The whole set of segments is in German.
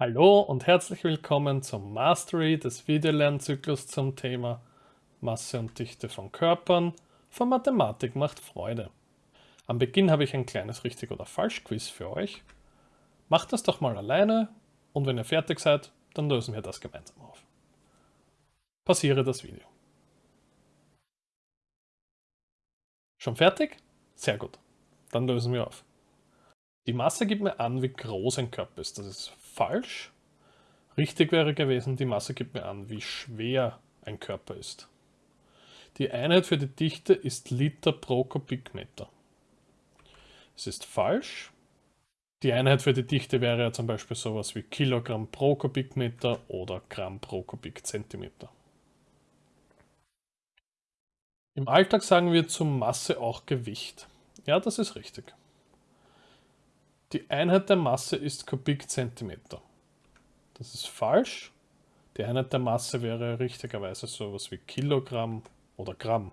Hallo und herzlich willkommen zum Mastery des Videolernzyklus zum Thema Masse und Dichte von Körpern von Mathematik macht Freude. Am Beginn habe ich ein kleines Richtig- oder Falsch-Quiz für euch. Macht das doch mal alleine und wenn ihr fertig seid, dann lösen wir das gemeinsam auf. Passiere das Video. Schon fertig? Sehr gut. Dann lösen wir auf. Die Masse gibt mir an, wie groß ein Körper ist. Das ist falsch. Richtig wäre gewesen, die Masse gibt mir an, wie schwer ein Körper ist. Die Einheit für die Dichte ist Liter pro Kubikmeter. Es ist falsch. Die Einheit für die Dichte wäre ja zum Beispiel sowas wie Kilogramm pro Kubikmeter oder Gramm pro Kubikzentimeter. Im Alltag sagen wir zur Masse auch Gewicht. Ja, das ist richtig. Die Einheit der Masse ist Kubikzentimeter. Das ist falsch. Die Einheit der Masse wäre richtigerweise sowas wie Kilogramm oder Gramm.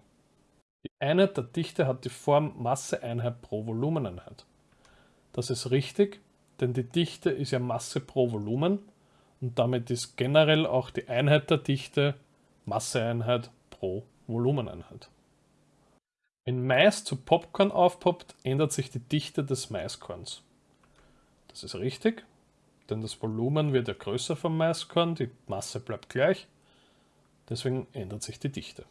Die Einheit der Dichte hat die Form Masseeinheit pro Volumeneinheit. Das ist richtig, denn die Dichte ist ja Masse pro Volumen und damit ist generell auch die Einheit der Dichte Masseeinheit pro Volumeneinheit. Wenn Mais zu Popcorn aufpoppt, ändert sich die Dichte des Maiskorns. Das ist richtig, denn das Volumen wird ja größer vom Maiskorn, die Masse bleibt gleich, deswegen ändert sich die Dichte.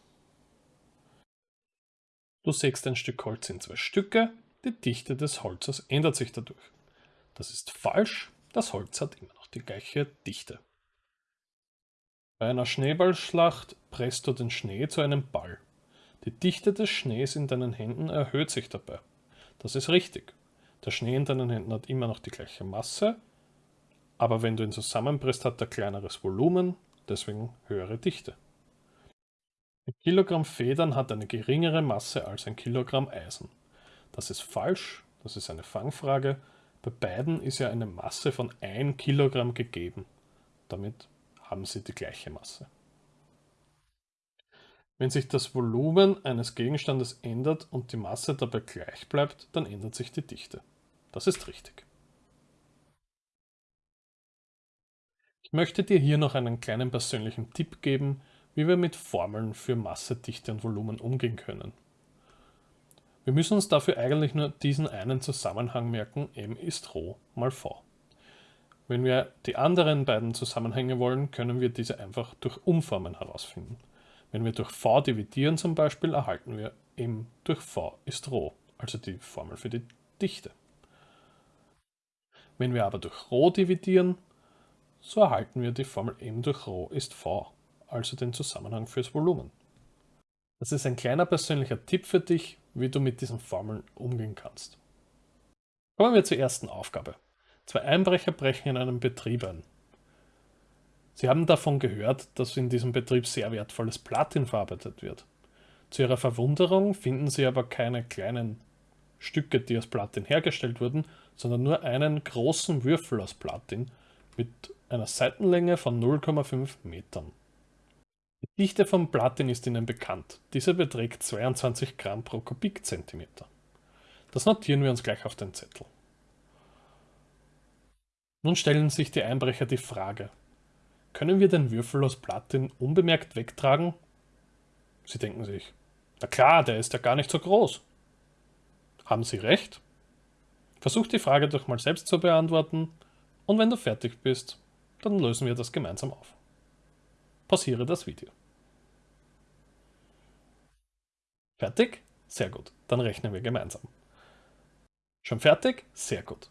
Du sägst ein Stück Holz in zwei Stücke, die Dichte des Holzes ändert sich dadurch. Das ist falsch, das Holz hat immer noch die gleiche Dichte. Bei einer Schneeballschlacht presst du den Schnee zu einem Ball. Die Dichte des Schnees in deinen Händen erhöht sich dabei. Das ist richtig. Der Schnee in deinen Händen hat immer noch die gleiche Masse, aber wenn du ihn zusammenpresst, hat er kleineres Volumen, deswegen höhere Dichte. Ein Kilogramm Federn hat eine geringere Masse als ein Kilogramm Eisen. Das ist falsch, das ist eine Fangfrage. Bei beiden ist ja eine Masse von 1 Kilogramm gegeben. Damit haben sie die gleiche Masse. Wenn sich das Volumen eines Gegenstandes ändert und die Masse dabei gleich bleibt, dann ändert sich die Dichte. Das ist richtig. Ich möchte dir hier noch einen kleinen persönlichen Tipp geben, wie wir mit Formeln für Masse, Dichte und Volumen umgehen können. Wir müssen uns dafür eigentlich nur diesen einen Zusammenhang merken, m ist Rho mal v. Wenn wir die anderen beiden Zusammenhänge wollen, können wir diese einfach durch Umformen herausfinden. Wenn wir durch v dividieren zum Beispiel, erhalten wir m durch v ist Rho, also die Formel für die Dichte. Wenn wir aber durch Rho dividieren, so erhalten wir die Formel m durch Rho ist v, also den Zusammenhang fürs Volumen. Das ist ein kleiner persönlicher Tipp für dich, wie du mit diesen Formeln umgehen kannst. Kommen wir zur ersten Aufgabe. Zwei Einbrecher brechen in einem Betrieb ein. Sie haben davon gehört, dass in diesem Betrieb sehr wertvolles Platin verarbeitet wird. Zu ihrer Verwunderung finden sie aber keine kleinen Stücke, die aus Platin hergestellt wurden, sondern nur einen großen Würfel aus Platin mit einer Seitenlänge von 0,5 Metern. Die Dichte von Platin ist Ihnen bekannt. Diese beträgt 22 Gramm pro Kubikzentimeter. Das notieren wir uns gleich auf den Zettel. Nun stellen sich die Einbrecher die Frage, können wir den Würfel aus Platin unbemerkt wegtragen? Sie denken sich, na klar, der ist ja gar nicht so groß. Haben Sie recht? Versuch die Frage doch mal selbst zu beantworten und wenn du fertig bist, dann lösen wir das gemeinsam auf. Pausiere das Video. Fertig? Sehr gut. Dann rechnen wir gemeinsam. Schon fertig? Sehr gut.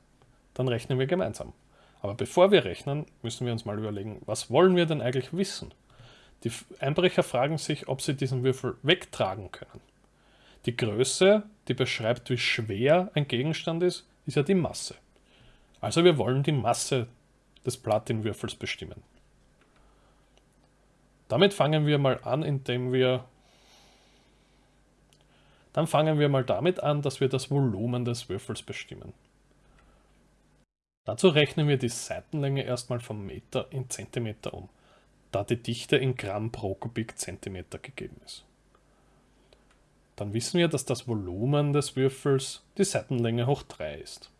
Dann rechnen wir gemeinsam. Aber bevor wir rechnen, müssen wir uns mal überlegen, was wollen wir denn eigentlich wissen? Die Einbrecher fragen sich, ob sie diesen Würfel wegtragen können. Die Größe, die beschreibt, wie schwer ein Gegenstand ist, ist ja die Masse. Also wir wollen die Masse des Platinwürfels bestimmen. Damit fangen wir mal an, indem wir dann fangen wir mal damit an, dass wir das Volumen des Würfels bestimmen. Dazu rechnen wir die Seitenlänge erstmal vom Meter in Zentimeter um, da die Dichte in Gramm pro Kubikzentimeter gegeben ist. Dann wissen wir, dass das Volumen des Würfels die Seitenlänge hoch 3 ist.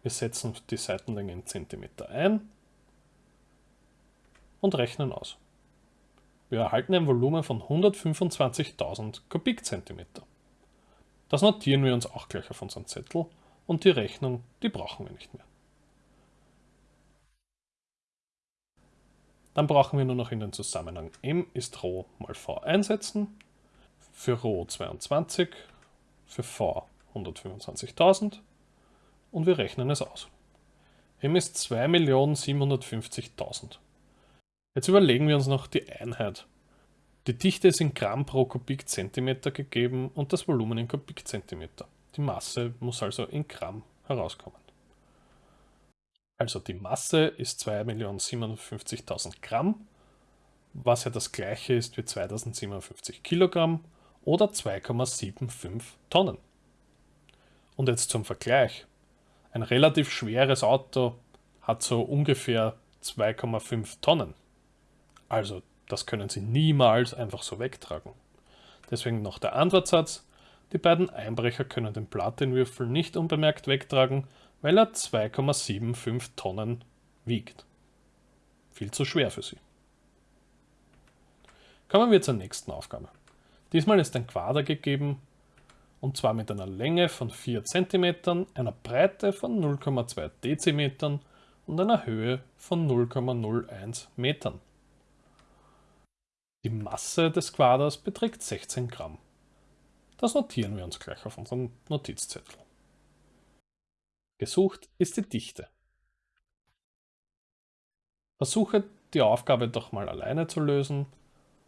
Wir setzen die Seitenlänge in Zentimeter ein und rechnen aus. Wir erhalten ein Volumen von 125.000 Kubikzentimeter. Das notieren wir uns auch gleich auf unseren Zettel und die Rechnung, die brauchen wir nicht mehr. Dann brauchen wir nur noch in den Zusammenhang m ist Rho mal v einsetzen. Für Rho 22, für v 125.000 und wir rechnen es aus. m ist 2.750.000. Jetzt überlegen wir uns noch die Einheit. Die Dichte ist in Gramm pro Kubikzentimeter gegeben und das Volumen in Kubikzentimeter. Die Masse muss also in Gramm herauskommen. Also die Masse ist 2.750.000 Gramm, was ja das gleiche ist wie 2057 Kilogramm oder 2,75 Tonnen. Und jetzt zum Vergleich. Ein relativ schweres Auto hat so ungefähr 2,5 Tonnen. Also das können Sie niemals einfach so wegtragen. Deswegen noch der Antwortsatz. Die beiden Einbrecher können den Platinwürfel nicht unbemerkt wegtragen, weil er 2,75 Tonnen wiegt. Viel zu schwer für sie. Kommen wir zur nächsten Aufgabe. Diesmal ist ein Quader gegeben, und zwar mit einer Länge von 4 cm, einer Breite von 0,2 Dezimetern und einer Höhe von 0,01 Metern. Die Masse des Quaders beträgt 16 Gramm. Das notieren wir uns gleich auf unserem Notizzettel. Gesucht ist die Dichte. Versuche die Aufgabe doch mal alleine zu lösen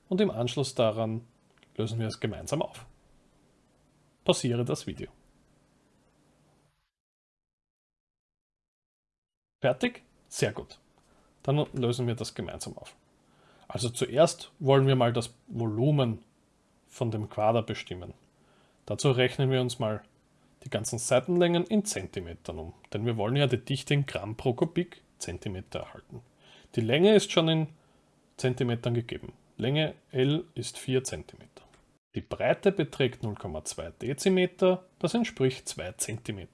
und im Anschluss daran lösen wir es gemeinsam auf. Pausiere das Video. Fertig? Sehr gut. Dann lösen wir das gemeinsam auf. Also zuerst wollen wir mal das Volumen von dem Quader bestimmen. Dazu rechnen wir uns mal die ganzen Seitenlängen in Zentimetern um, denn wir wollen ja die Dichte in Gramm pro Kubik Zentimeter erhalten. Die Länge ist schon in Zentimetern gegeben. Länge L ist 4 cm. Die Breite beträgt 0,2 Dezimeter, das entspricht 2 cm.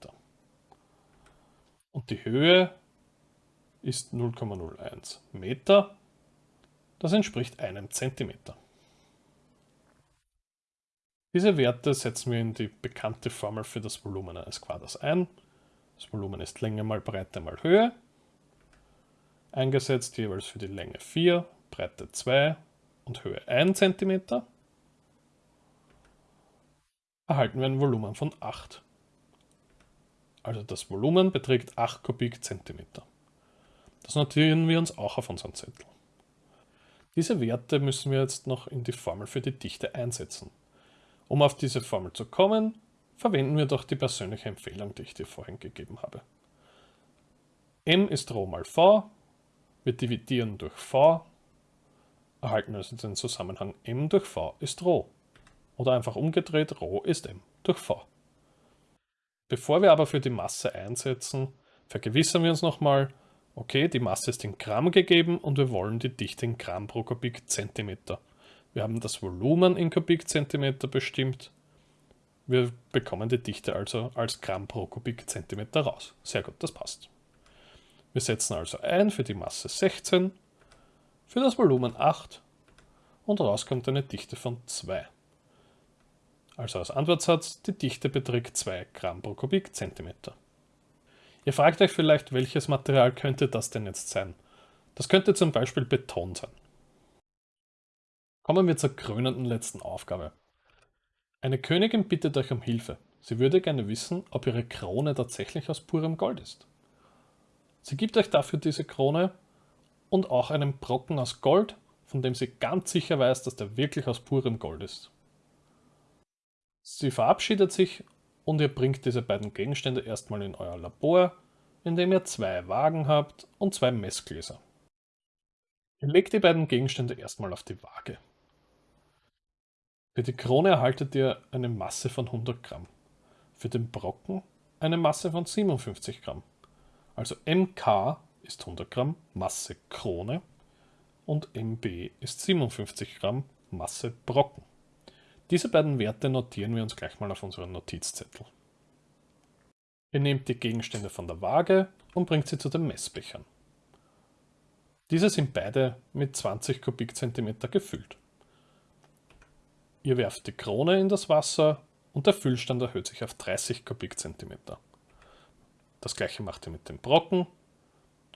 Und die Höhe ist 0,01 Meter, das entspricht einem Zentimeter. Diese Werte setzen wir in die bekannte Formel für das Volumen eines Quaders ein. Das Volumen ist Länge mal Breite mal Höhe. Eingesetzt jeweils für die Länge 4, Breite 2 und Höhe 1 cm. Erhalten wir ein Volumen von 8. Also das Volumen beträgt 8 Kubikzentimeter. Das notieren wir uns auch auf unseren Zettel. Diese Werte müssen wir jetzt noch in die Formel für die Dichte einsetzen. Um auf diese Formel zu kommen, verwenden wir doch die persönliche Empfehlung, die ich dir vorhin gegeben habe. m ist Rho mal v, wir dividieren durch v, erhalten also den Zusammenhang m durch v ist Rho. Oder einfach umgedreht, Rho ist m durch v. Bevor wir aber für die Masse einsetzen, vergewissern wir uns nochmal, okay, die Masse ist in Gramm gegeben und wir wollen die Dichte in Gramm pro Kubikzentimeter. Wir haben das Volumen in Kubikzentimeter bestimmt. Wir bekommen die Dichte also als Gramm pro Kubikzentimeter raus. Sehr gut, das passt. Wir setzen also ein für die Masse 16, für das Volumen 8 und raus kommt eine Dichte von 2. Also als Antwortsatz, die Dichte beträgt 2 Gramm pro Kubikzentimeter. Ihr fragt euch vielleicht, welches Material könnte das denn jetzt sein? Das könnte zum Beispiel Beton sein. Kommen wir zur krönenden letzten Aufgabe. Eine Königin bittet euch um Hilfe. Sie würde gerne wissen, ob ihre Krone tatsächlich aus purem Gold ist. Sie gibt euch dafür diese Krone und auch einen Brocken aus Gold, von dem sie ganz sicher weiß, dass der wirklich aus purem Gold ist. Sie verabschiedet sich und ihr bringt diese beiden Gegenstände erstmal in euer Labor, in dem ihr zwei Wagen habt und zwei Messgläser. Ihr legt die beiden Gegenstände erstmal auf die Waage. Für die Krone erhaltet ihr eine Masse von 100 Gramm. Für den Brocken eine Masse von 57 Gramm. Also MK ist 100 Gramm Masse Krone und MB ist 57 Gramm Masse Brocken. Diese beiden Werte notieren wir uns gleich mal auf unseren Notizzettel. Ihr nehmt die Gegenstände von der Waage und bringt sie zu den Messbechern. Diese sind beide mit 20 Kubikzentimeter gefüllt. Ihr werft die Krone in das Wasser und der Füllstand erhöht sich auf 30 Kubikzentimeter. Das gleiche macht ihr mit dem Brocken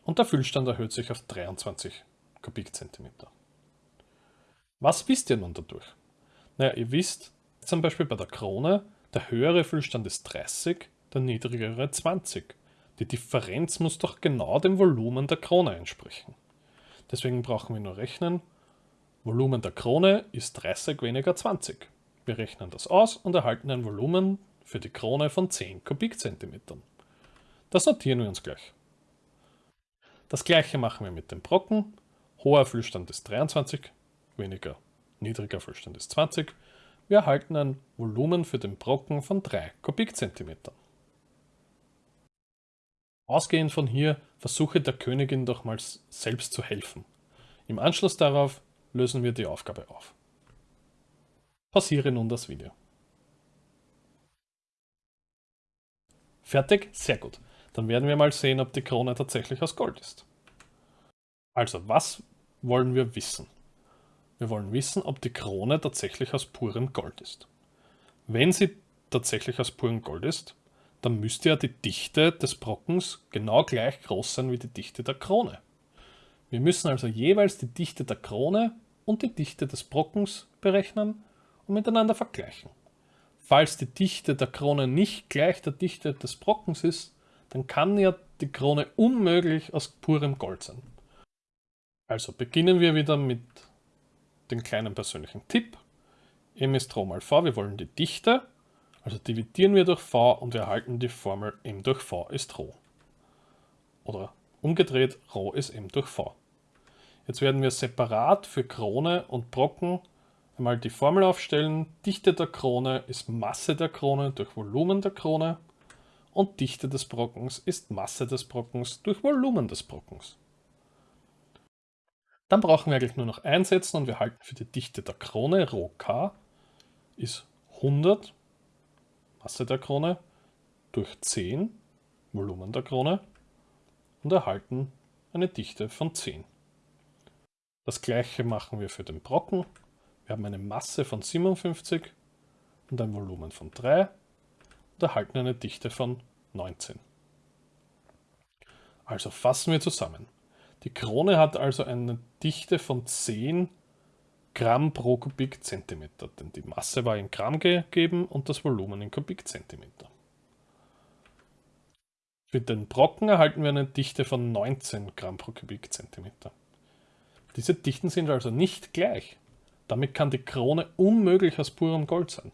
und der Füllstand erhöht sich auf 23 Kubikzentimeter. Was wisst ihr nun dadurch? Naja, ihr wisst zum Beispiel bei der Krone, der höhere Füllstand ist 30, der niedrigere 20. Die Differenz muss doch genau dem Volumen der Krone entsprechen. Deswegen brauchen wir nur rechnen, Volumen der Krone ist 30 weniger 20. Wir rechnen das aus und erhalten ein Volumen für die Krone von 10 Kubikzentimetern. Das notieren wir uns gleich. Das gleiche machen wir mit dem Brocken. Hoher Füllstand ist 23, weniger niedriger Füllstand ist 20. Wir erhalten ein Volumen für den Brocken von 3 Kubikzentimetern. Ausgehend von hier versuche der Königin doch mal selbst zu helfen. Im Anschluss darauf lösen wir die Aufgabe auf. Pausiere nun das Video. Fertig? Sehr gut. Dann werden wir mal sehen, ob die Krone tatsächlich aus Gold ist. Also, was wollen wir wissen? Wir wollen wissen, ob die Krone tatsächlich aus purem Gold ist. Wenn sie tatsächlich aus purem Gold ist, dann müsste ja die Dichte des Brockens genau gleich groß sein wie die Dichte der Krone. Wir müssen also jeweils die Dichte der Krone und die Dichte des Brockens berechnen und miteinander vergleichen. Falls die Dichte der Krone nicht gleich der Dichte des Brockens ist, dann kann ja die Krone unmöglich aus purem Gold sein. Also beginnen wir wieder mit dem kleinen persönlichen Tipp. m ist Rho mal v, wir wollen die Dichte, also dividieren wir durch v und wir erhalten die Formel m durch v ist Rho. Oder umgedreht, Rho ist m durch v. Jetzt werden wir separat für Krone und Brocken einmal die Formel aufstellen. Dichte der Krone ist Masse der Krone durch Volumen der Krone und Dichte des Brockens ist Masse des Brockens durch Volumen des Brockens. Dann brauchen wir eigentlich nur noch einsetzen und wir halten für die Dichte der Krone, Rho k, ist 100, Masse der Krone, durch 10, Volumen der Krone, und erhalten eine Dichte von 10. Das gleiche machen wir für den Brocken. Wir haben eine Masse von 57 und ein Volumen von 3 und erhalten eine Dichte von 19. Also fassen wir zusammen. Die Krone hat also eine Dichte von 10 Gramm pro Kubikzentimeter, denn die Masse war in Gramm gegeben und das Volumen in Kubikzentimeter. Für den Brocken erhalten wir eine Dichte von 19 Gramm pro Kubikzentimeter. Diese Dichten sind also nicht gleich. Damit kann die Krone unmöglich aus purem Gold sein.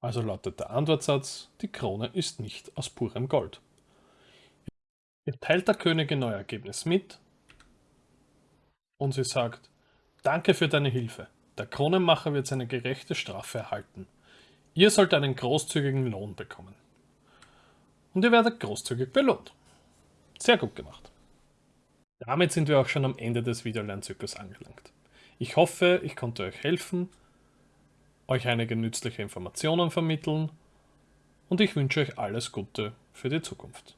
Also lautet der Antwortsatz, die Krone ist nicht aus purem Gold. Ihr teilt der Königin euer Ergebnis mit und sie sagt, danke für deine Hilfe. Der Kronenmacher wird seine gerechte Strafe erhalten. Ihr sollt einen großzügigen Lohn bekommen. Und ihr werdet großzügig belohnt. Sehr gut gemacht. Damit sind wir auch schon am Ende des Videolernzyklus angelangt. Ich hoffe, ich konnte euch helfen, euch einige nützliche Informationen vermitteln und ich wünsche euch alles Gute für die Zukunft.